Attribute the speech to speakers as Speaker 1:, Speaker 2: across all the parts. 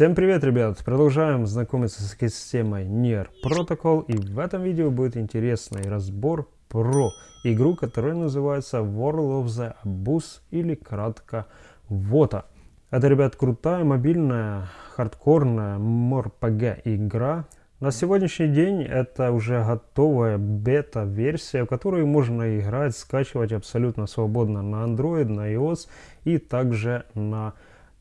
Speaker 1: Всем привет, ребят! Продолжаем знакомиться с системой NIR Protocol. И в этом видео будет интересный разбор про игру, которая называется World of the Abyss или кратко WOTA. Это, ребят, крутая мобильная хардкорная MORPG игра. На сегодняшний день это уже готовая бета-версия, в которую можно играть, скачивать абсолютно свободно на Android, на iOS и также на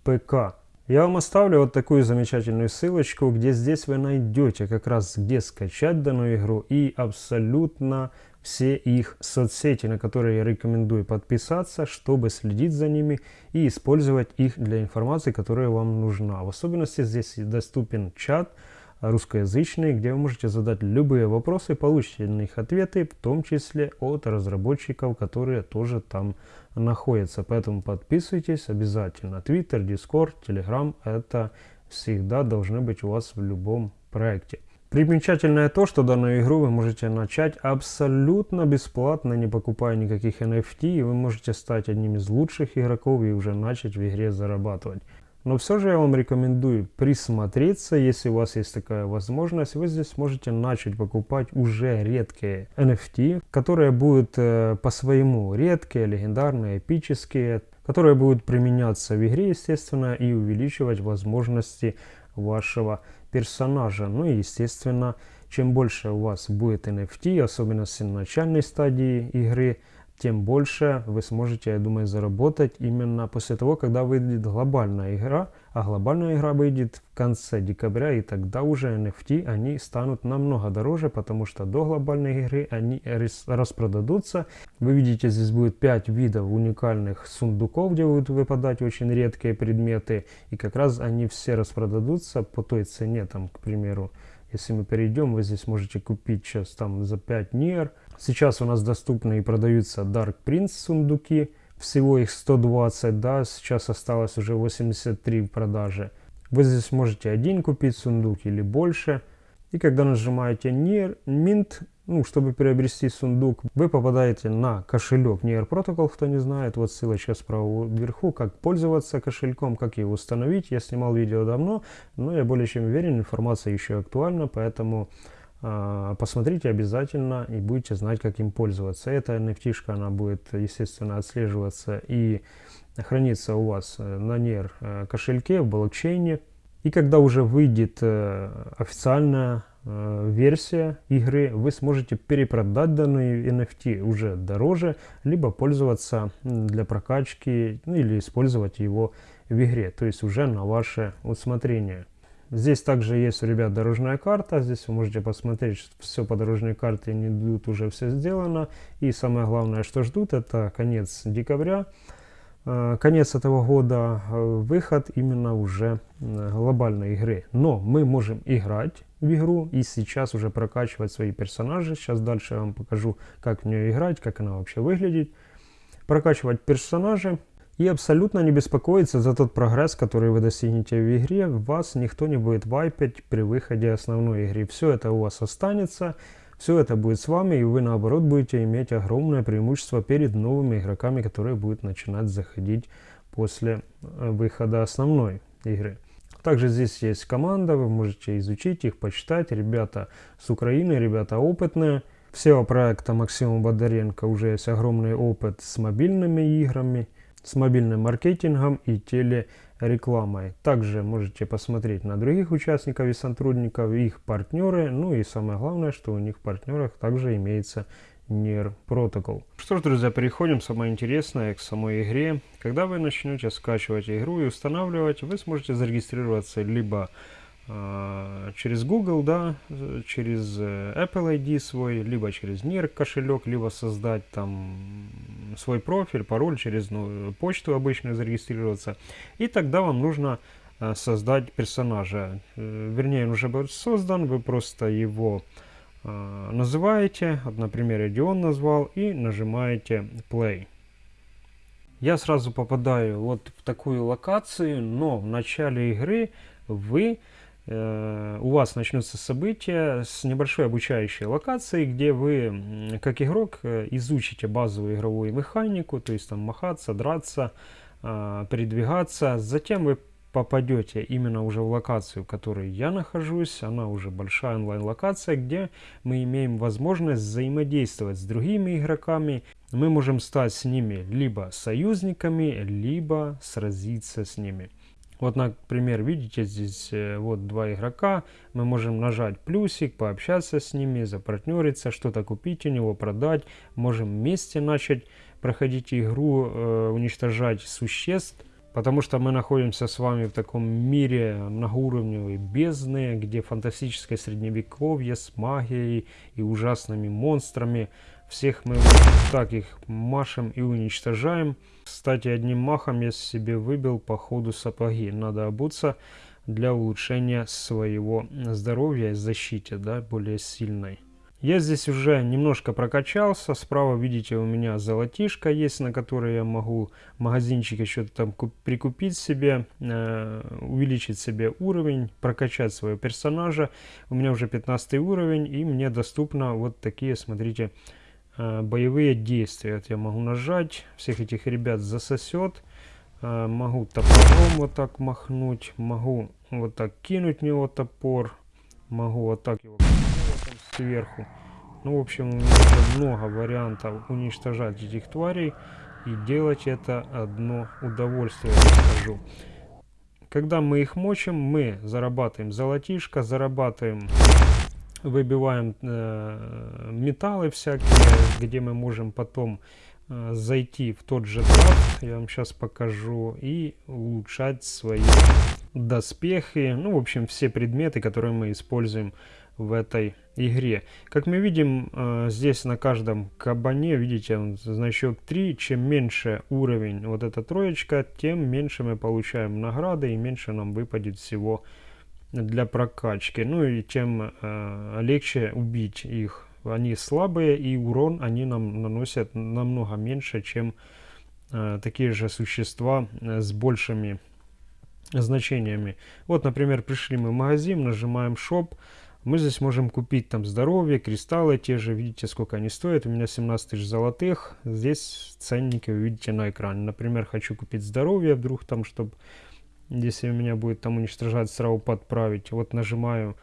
Speaker 1: ПК. Я вам оставлю вот такую замечательную ссылочку, где здесь вы найдете как раз где скачать данную игру и абсолютно все их соцсети, на которые я рекомендую подписаться, чтобы следить за ними и использовать их для информации, которая вам нужна. В особенности здесь доступен чат, русскоязычный, где вы можете задать любые вопросы, получите на них ответы, в том числе от разработчиков, которые тоже там находятся. Поэтому подписывайтесь обязательно. Twitter, Discord, Telegram – это всегда должны быть у вас в любом проекте. Примечательное то, что данную игру вы можете начать абсолютно бесплатно, не покупая никаких NFT, и вы можете стать одним из лучших игроков и уже начать в игре зарабатывать. Но все же я вам рекомендую присмотреться, если у вас есть такая возможность, вы здесь можете начать покупать уже редкие NFT, которые будут э, по-своему редкие, легендарные, эпические, которые будут применяться в игре, естественно, и увеличивать возможности вашего персонажа. Ну и, естественно, чем больше у вас будет NFT, особенно с начальной стадии игры, тем больше вы сможете, я думаю, заработать именно после того, когда выйдет глобальная игра. А глобальная игра выйдет в конце декабря, и тогда уже NFT, они станут намного дороже, потому что до глобальной игры они распродадутся. Вы видите, здесь будет 5 видов уникальных сундуков, где будут выпадать очень редкие предметы. И как раз они все распродадутся по той цене, там, к примеру, если мы перейдем, вы здесь можете купить сейчас там за 5 нир. Сейчас у нас доступны и продаются Dark Prince сундуки. Всего их 120, да, сейчас осталось уже 83 в продаже. Вы здесь можете один купить сундук или больше. И когда нажимаете Near Mint, ну, чтобы приобрести сундук, вы попадаете на кошелек Near Protocol, кто не знает. Вот ссылочка справа вверху, как пользоваться кошельком, как его установить. Я снимал видео давно, но я более чем уверен, информация еще актуальна, поэтому посмотрите обязательно и будете знать, как им пользоваться. Эта NFT, она будет, естественно, отслеживаться и храниться у вас э, на NER э, кошельке в блокчейне. И когда уже выйдет э, официальная версия игры, вы сможете перепродать данный NFT уже дороже, либо пользоваться для прокачки ну, или использовать его в игре, то есть уже на ваше усмотрение. Здесь также есть у ребят дорожная карта, здесь вы можете посмотреть, что все по дорожной карте не идут, уже все сделано. И самое главное, что ждут, это конец декабря. Э, конец этого года, э, выход именно уже глобальной игры. Но мы можем играть в игру и сейчас уже прокачивать свои персонажи. Сейчас дальше я вам покажу, как в нее играть, как она вообще выглядит. Прокачивать персонажи и абсолютно не беспокоиться за тот прогресс, который вы достигнете в игре. Вас никто не будет вайпить при выходе основной игры. Все это у вас останется. Все это будет с вами, и вы наоборот будете иметь огромное преимущество перед новыми игроками, которые будут начинать заходить после э, выхода основной игры. Также здесь есть команда, вы можете изучить их, почитать. Ребята с Украины, ребята опытные. Всего проекта Максима Бондаренко уже есть огромный опыт с мобильными играми, с мобильным маркетингом и телерекламой. Также можете посмотреть на других участников и сотрудников, их партнеры. Ну и самое главное, что у них в партнерах также имеется NIR Protocol. Что ж, друзья, переходим самое интересное к самой игре. Когда вы начнете скачивать игру и устанавливать, вы сможете зарегистрироваться либо через Google, да, через э, Apple ID свой, либо через NIR кошелек, либо создать там свой профиль, пароль через ну, почту обычно зарегистрироваться. И тогда вам нужно э, создать персонажа. Э, вернее, он уже будет создан, вы просто его называете, вот, например, Дион назвал, и нажимаете Play. Я сразу попадаю вот в такую локацию, но в начале игры вы, э, у вас начнутся события с небольшой обучающей локацией, где вы, как игрок, э, изучите базовую игровую механику, то есть там махаться, драться, э, передвигаться. Затем вы попадете именно уже в локацию, в которой я нахожусь, она уже большая онлайн-локация, где мы имеем возможность взаимодействовать с другими игроками. Мы можем стать с ними либо союзниками, либо сразиться с ними. Вот, например, видите, здесь э, вот два игрока. Мы можем нажать плюсик, пообщаться с ними, запартнериться, что-то купить у него, продать. Можем вместе начать проходить игру, э, уничтожать существ. Потому что мы находимся с вами в таком мире многоуровневой бездны, где фантастическое средневековье с магией и ужасными монстрами. Всех мы так их машем и уничтожаем. Кстати, одним махом я себе выбил по ходу сапоги. Надо обуться для улучшения своего здоровья и защиты, да, более сильной. Я здесь уже немножко прокачался. Справа, видите, у меня золотишко есть, на которое я могу в магазинчике что-то там прикупить себе, э, увеличить себе уровень, прокачать своего персонажа. У меня уже 15 уровень, и мне доступно вот такие, смотрите, боевые действия. Вот я могу нажать, всех этих ребят засосет. Э, могу топором вот так махнуть, могу вот так кинуть в него топор, могу вот так его сверху. Ну, в общем, у меня много вариантов уничтожать этих тварей. И делать это одно удовольствие, я скажу. Когда мы их мочим, мы зарабатываем золотишко, зарабатываем, выбиваем э, металлы всякие, где мы можем потом э, зайти в тот же драфт, я вам сейчас покажу, и улучшать свои доспехи, ну, в общем, все предметы, которые мы используем в этой игре. Как мы видим, э, здесь на каждом кабане, видите, значок 3. Чем меньше уровень вот эта троечка, тем меньше мы получаем награды и меньше нам выпадет всего для прокачки. Ну и тем э, легче убить их. Они слабые и урон они нам наносят намного меньше, чем э, такие же существа с большими значениями. Вот, например, пришли мы в магазин, нажимаем Shop, мы здесь можем купить там здоровье, кристаллы те же, видите, сколько они стоят. У меня 17 тысяч золотых. Здесь ценники вы видите на экране. Например, хочу купить здоровье, вдруг там, чтобы, если у меня будет там уничтожать, сразу подправить. Вот нажимаю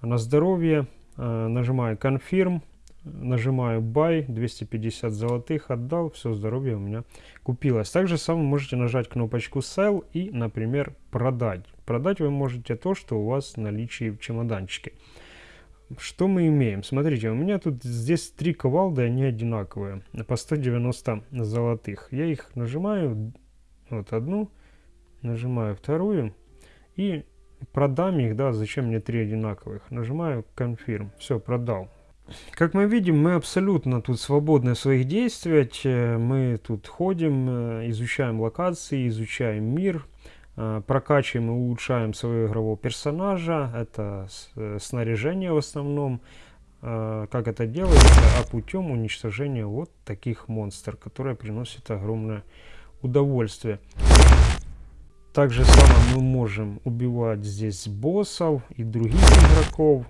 Speaker 1: на здоровье, э, нажимаю confirm, нажимаю buy, 250 золотых отдал, все здоровье у меня купилось. Также самое можете нажать кнопочку sell и, например, продать. Продать вы можете то, что у вас в наличии в чемоданчике. Что мы имеем? Смотрите, у меня тут здесь три ковалды, они одинаковые, по 190 золотых. Я их нажимаю, вот одну, нажимаю вторую и продам их, да, зачем мне три одинаковых. Нажимаю Confirm, все, продал. Как мы видим, мы абсолютно тут свободны в своих действиях. Мы тут ходим, э, изучаем локации, изучаем мир, Э, прокачиваем и улучшаем своего игрового персонажа. Это э, снаряжение в основном. Э, как это делается? А путем уничтожения вот таких монстров, которые приносят огромное удовольствие. Также самое мы можем убивать здесь боссов и других игроков.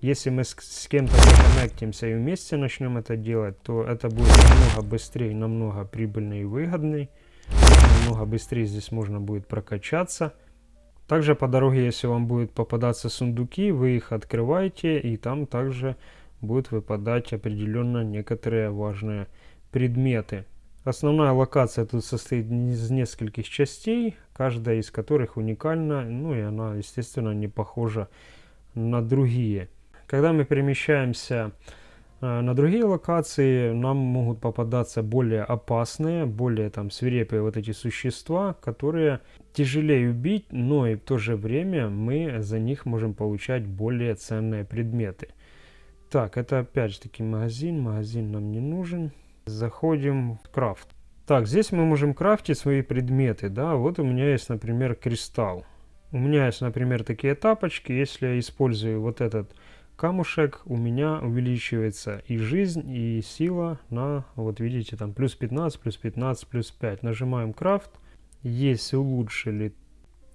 Speaker 1: Если мы с, кем-то законнектимся и вместе начнем это делать, то это будет намного быстрее, намного прибыльнее и выгоднее намного быстрее здесь можно будет прокачаться. Также по дороге, если вам будут попадаться сундуки, вы их открываете, и там также будут выпадать определенно некоторые важные предметы. Основная локация тут состоит из нескольких частей, каждая из которых уникальна, ну и она, естественно, не похожа на другие. Когда мы перемещаемся Э, на другие локации нам могут попадаться более опасные, более там свирепые вот эти существа, которые тяжелее убить, но и в то же время мы за них можем получать более ценные предметы. Так, это опять же таки магазин, магазин нам не нужен. Заходим в крафт. Так, здесь мы можем крафтить свои предметы, да, вот у меня есть, например, кристалл. У меня есть, например, такие тапочки, если я использую вот этот камушек у меня увеличивается и жизнь, и сила на, вот видите, там плюс 15, плюс 15, плюс 5. Нажимаем крафт, есть улучшили.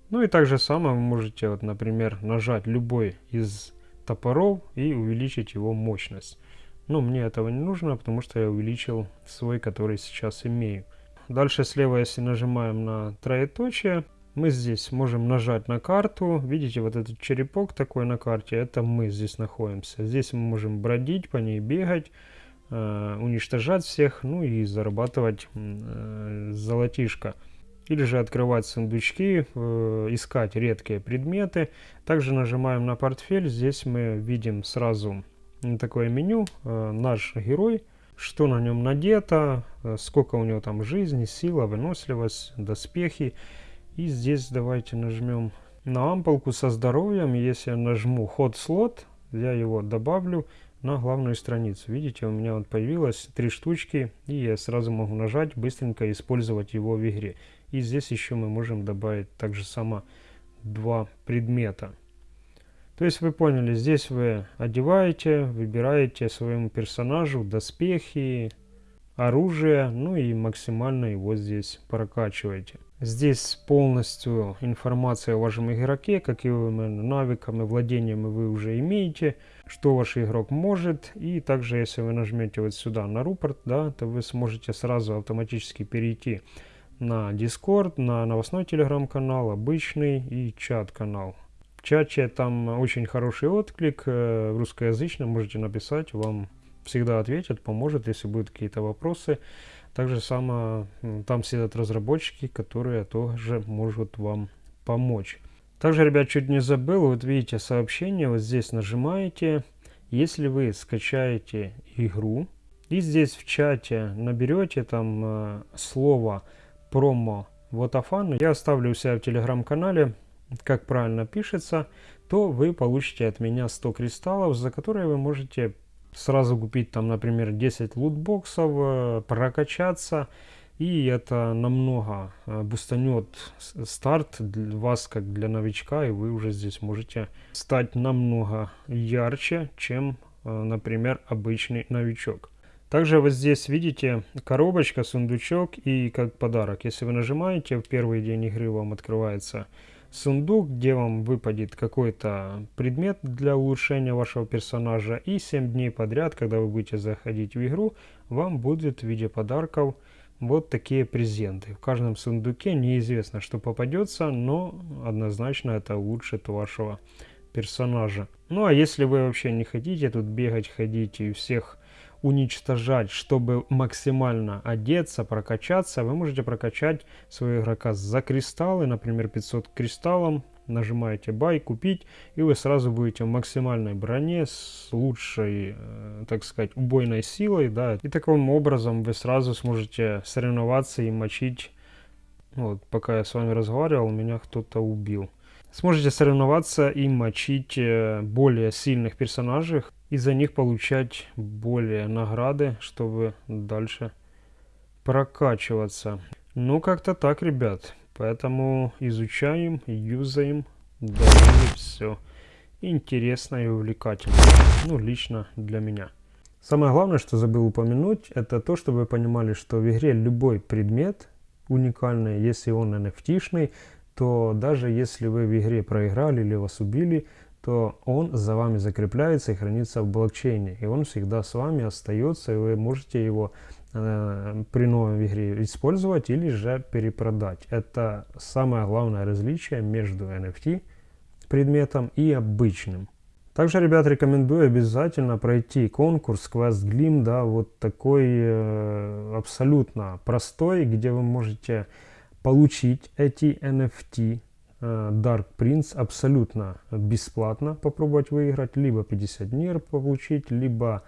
Speaker 1: Ну и так же самое вы можете, вот, например, нажать любой из топоров и увеличить его мощность. Но мне этого не нужно, потому что я увеличил свой, который сейчас имею. Дальше слева, если нажимаем на троеточие, мы здесь можем нажать на карту. Видите, вот этот черепок такой на карте, это мы здесь находимся. Здесь мы можем бродить, по ней бегать, э, уничтожать всех, ну и зарабатывать э, золотишко. Или же открывать сундучки, э, искать редкие предметы. Также нажимаем на портфель. Здесь мы видим сразу такое меню. Э, наш герой что на нем надето, э, сколько у него там жизни, сила, выносливость, доспехи. И здесь давайте нажмем на ампулку со здоровьем. Если я нажму ход слот, я его добавлю на главную страницу. Видите, у меня вот появилось три штучки, и я сразу могу нажать, быстренько использовать его в игре. И здесь еще мы можем добавить также само два предмета. То есть вы поняли, здесь вы одеваете, выбираете своему персонажу доспехи, оружие, ну и максимально его здесь прокачиваете. Здесь полностью информация о вашем игроке, какими навыками, владениями вы уже имеете, что ваш игрок может. И также, если вы нажмете вот сюда на рупорт, да, то вы сможете сразу автоматически перейти на Discord, на новостной телеграм-канал, обычный и чат-канал. Чате там очень хороший отклик, э, русскоязычно можете написать, вам всегда ответят, поможет, если будут какие-то вопросы. Также само там сидят разработчики, которые тоже могут вам помочь. Также, ребят, чуть не забыл, вот видите сообщение, вот здесь нажимаете. Если вы скачаете игру и здесь в чате наберете там э, слово промо Вотафан, я оставлю у себя в телеграм-канале, как правильно пишется, то вы получите от меня 100 кристаллов, за которые вы можете сразу купить там, например, 10 лутбоксов, э, прокачаться, и это намного э, бустанет старт для вас, как для новичка, и вы уже здесь можете стать намного ярче, чем, э, например, обычный новичок. Также вот здесь видите коробочка, сундучок и как подарок. Если вы нажимаете, в первый день игры вам открывается сундук, где вам выпадет какой-то предмет для улучшения вашего персонажа. И 7 дней подряд, когда вы будете заходить в игру, вам будет в виде подарков вот такие презенты. В каждом сундуке неизвестно, что попадется, но однозначно это улучшит вашего персонажа. Ну а если вы вообще не хотите тут бегать, ходить и всех уничтожать, чтобы максимально одеться, прокачаться, вы можете прокачать своего игрока за кристаллы, например, 500 кристаллом, нажимаете бай, купить, и вы сразу будете в максимальной броне с лучшей, э, так сказать, убойной силой, да, и таким образом вы сразу сможете соревноваться и мочить, вот, пока я с вами разговаривал, меня кто-то убил. Сможете соревноваться и мочить э, более сильных персонажей, и за них получать более награды, чтобы дальше прокачиваться. Ну, как-то так, ребят. Поэтому изучаем, юзаем, довольно все интересно и увлекательно. Ну, лично для меня. Самое главное, что забыл упомянуть, это то, чтобы вы понимали, что в игре любой предмет уникальный, если он NFT-шный, то даже если вы в игре проиграли или вас убили, то он за вами закрепляется и хранится в блокчейне. И он всегда с вами остается, и вы можете его э, при новой игре использовать или же перепродать. Это самое главное различие между NFT предметом и обычным. Также, ребят, рекомендую обязательно пройти конкурс Quest Glim, да, вот такой э, абсолютно простой, где вы можете получить эти NFT Dark Prince абсолютно бесплатно попробовать выиграть, либо 50 нир получить, либо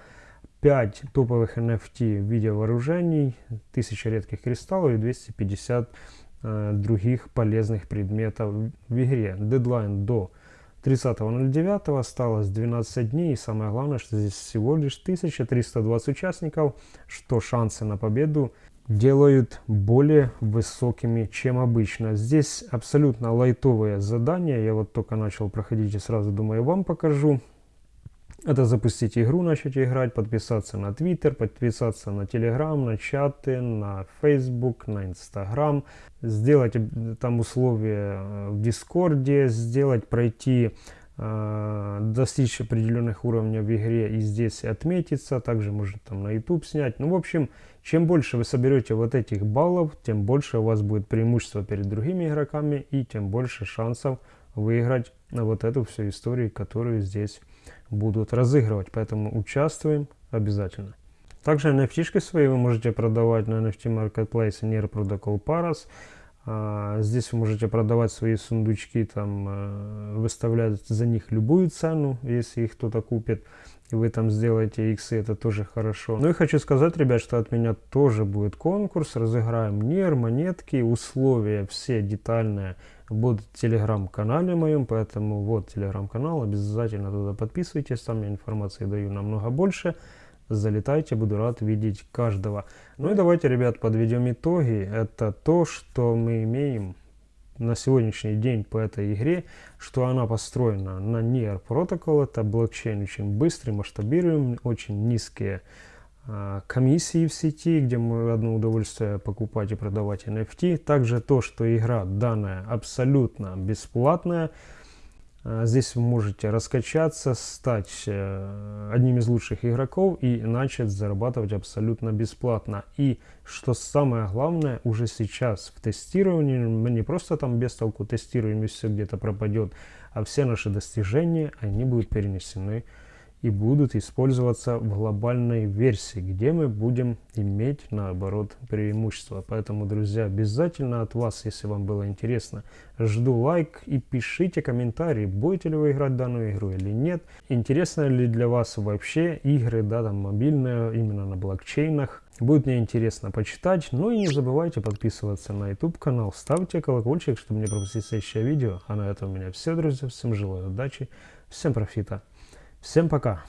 Speaker 1: 5 топовых NFT в виде вооружений, 1000 редких кристаллов и 250 э, других полезных предметов в игре. Дедлайн до 30.09 осталось 12 дней и самое главное, что здесь всего лишь 1320 участников, что шансы на победу делают более высокими, чем обычно. Здесь абсолютно лайтовые задания. Я вот только начал проходить и сразу думаю, вам покажу. Это запустить игру, начать играть, подписаться на Twitter, подписаться на Telegram, на чаты, на Facebook, на Instagram, сделать там условия в Дискорде, сделать, пройти э, достичь определенных уровней в игре и здесь отметиться, также можно там на YouTube снять. Ну, в общем, чем больше вы соберете вот этих баллов, тем больше у вас будет преимущество перед другими игроками и тем больше шансов выиграть вот эту всю историю, которую здесь будут разыгрывать. Поэтому участвуем обязательно. Также NFT свои вы можете продавать на NFT Marketplace Near Protocol Paras. А, здесь вы можете продавать свои сундучки, там, э, выставлять за них любую цену, если их кто-то купит, и вы там сделаете иксы, это тоже хорошо. Ну и хочу сказать, ребят, что от меня тоже будет конкурс, разыграем НИР, монетки, условия все детальные будут в телеграм-канале моем, поэтому вот телеграм-канал, обязательно туда подписывайтесь, там я информации даю намного больше залетайте, буду рад видеть каждого. Ну и давайте, ребят, подведем итоги. Это то, что мы имеем на сегодняшний день по этой игре, что она построена на NEAR Protocol, это блокчейн очень быстрый, масштабируемый, очень низкие а, комиссии в сети, где мы одно удовольствие покупать и продавать NFT. Также то, что игра данная абсолютно бесплатная, здесь вы можете раскачаться, стать э, одним из лучших игроков и начать зарабатывать абсолютно бесплатно. И что самое главное, уже сейчас в тестировании, мы не просто там без толку тестируем и все где-то пропадет, а все наши достижения, они будут перенесены и будут использоваться в глобальной версии, где мы будем иметь наоборот преимущество. Поэтому, друзья, обязательно от вас, если вам было интересно, жду лайк и пишите комментарии, будете ли вы играть данную игру или нет. Интересно ли для вас вообще игры, да, там мобильные, именно на блокчейнах. Будет мне интересно почитать. Ну и не забывайте подписываться на YouTube канал, ставьте колокольчик, чтобы не пропустить следующее видео. А на этом у меня все, друзья. Всем желаю удачи, всем профита. Всем пока!